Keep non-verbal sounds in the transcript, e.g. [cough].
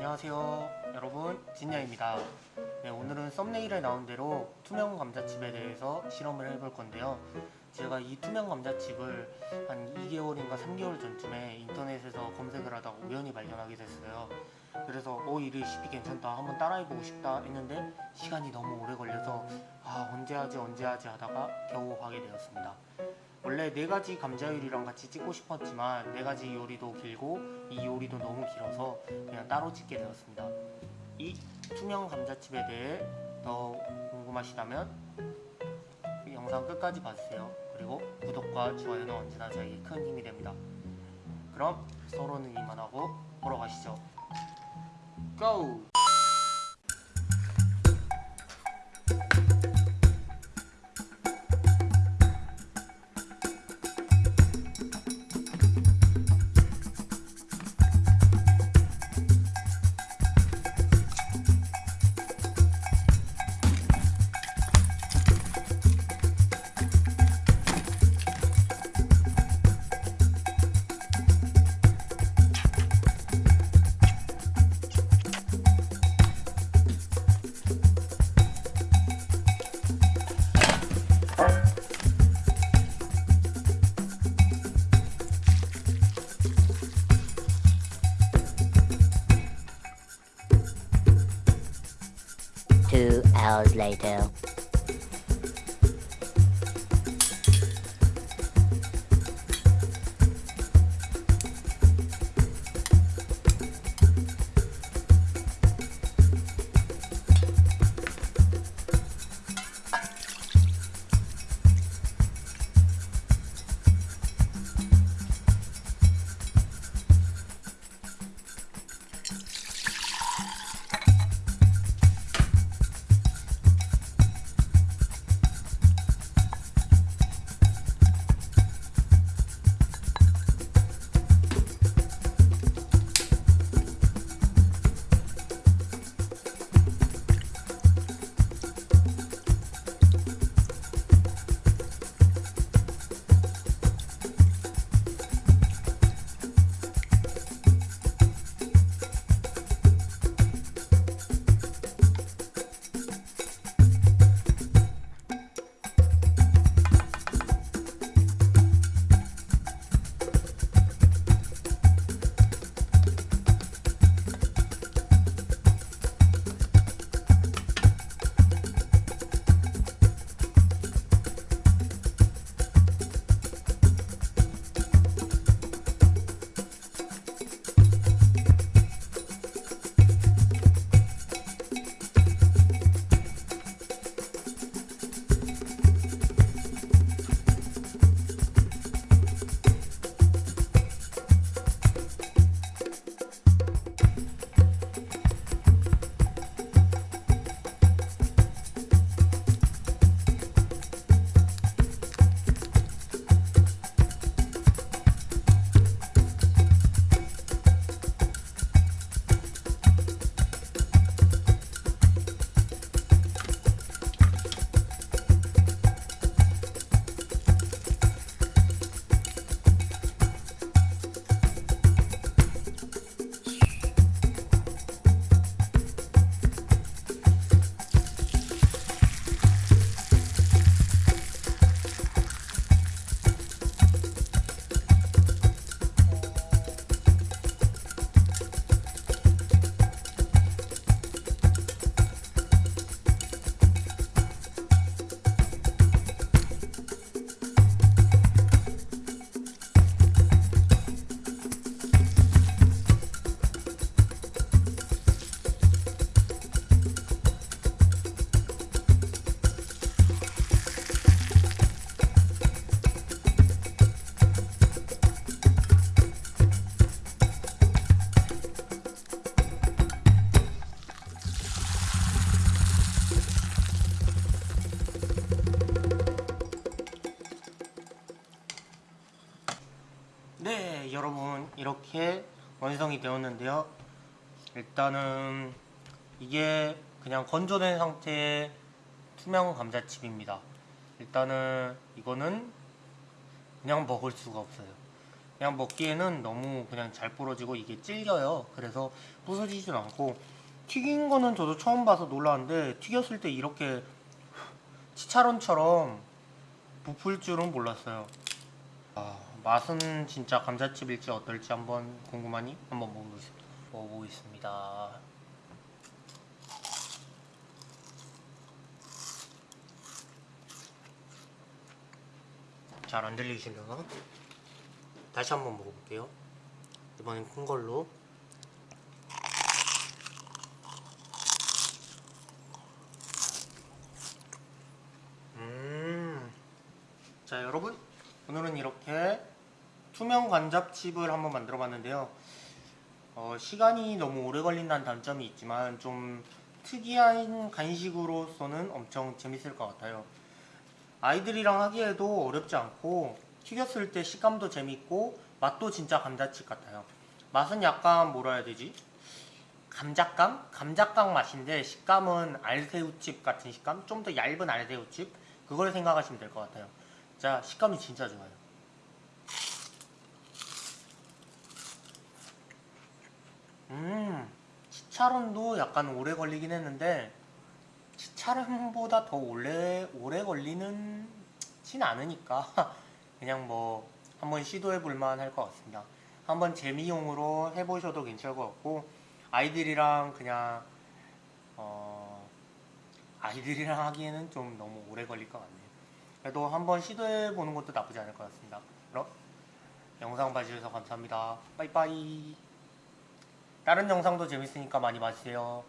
안녕하세요 여러분. 진야입니다. 네, 오늘은 썸네일에 나온 대로 투명 감자칩에 대해서 실험을 해볼 건데요. 제가 이 투명 감자칩을 한 2개월인가 3개월 전쯤에 인터넷에서 검색을 하다가 우연히 발견하게 됐어요. 그래서 어 이 레시피 괜찮다. 한번 따라해보고 싶다 했는데 시간이 너무 오래 걸려서 아 언제 하지 언제 하지 하다가 겨우 하게 되었습니다 원래 네 가지 감자 요리랑 같이 찍고 싶었지만 네 가지 요리도 길고 이 요리도 너무 길어서 그냥 따로 찍게 되었습니다. 이 투명 감자칩에 대해 더 궁금하시다면 이 영상 끝까지 봐주세요. 그리고 구독과 좋아요는 언제나 저에게 큰 힘이 됩니다. 그럼 서로는 이만하고 보러 가시죠. 고! Hours later. 네, 여러분 이렇게 완성이 되었는데요. 일단은 이게 그냥 건조된 상태의 투명 감자칩입니다. 일단은 이거는 그냥 먹을 수가 없어요. 그냥 먹기에는 너무 그냥 잘 부러지고 이게 질겨요. 그래서 부서지진 않고 튀긴 거는 저도 처음 봐서 놀랐는데 튀겼을 때 이렇게 치차론처럼 부풀 줄은 몰랐어요. 아, 맛은 진짜 감자칩일지 어떨지 한번 궁금하니 한번 먹어보겠습니다. 잘 안 들리시려나? 다시 한번 먹어볼게요. 이번엔 큰 걸로. 음. 자, 여러분. 오늘은 이렇게 투명 관잡칩을 한번 만들어 봤는데요. 어, 시간이 너무 오래 걸린다는 단점이 있지만 좀 특이한 간식으로서는 엄청 재밌을 것 같아요. 아이들이랑 하기에도 어렵지 않고 튀겼을 때 식감도 재밌고 맛도 진짜 감자칩 같아요. 맛은 약간 뭐라 해야 되지? 감자깡? 감자깡 맛인데 식감은 알새우칩 같은 식감? 좀 더 얇은 알새우칩? 그걸 생각하시면 될 것 같아요. 자, 식감이 진짜 좋아요. 음, 치차론도 약간 오래 걸리긴 했는데 치차론보다 더 오래 오래 걸리는 진 않으니까 [laughs] 그냥 뭐 한번 시도해 볼 만 할 것 같습니다. 한번 재미용으로 해보셔도 괜찮을 것 같고 아이들이랑 그냥 어 아이들이랑 하기에는 좀 너무 오래 걸릴 것 같네요. 그래도 한번 시도해 보는 것도 나쁘지 않을 것 같습니다. 그럼 영상 봐주셔서 감사합니다. 빠이빠이. 다른 영상도 재밌으니까 많이 봐주세요.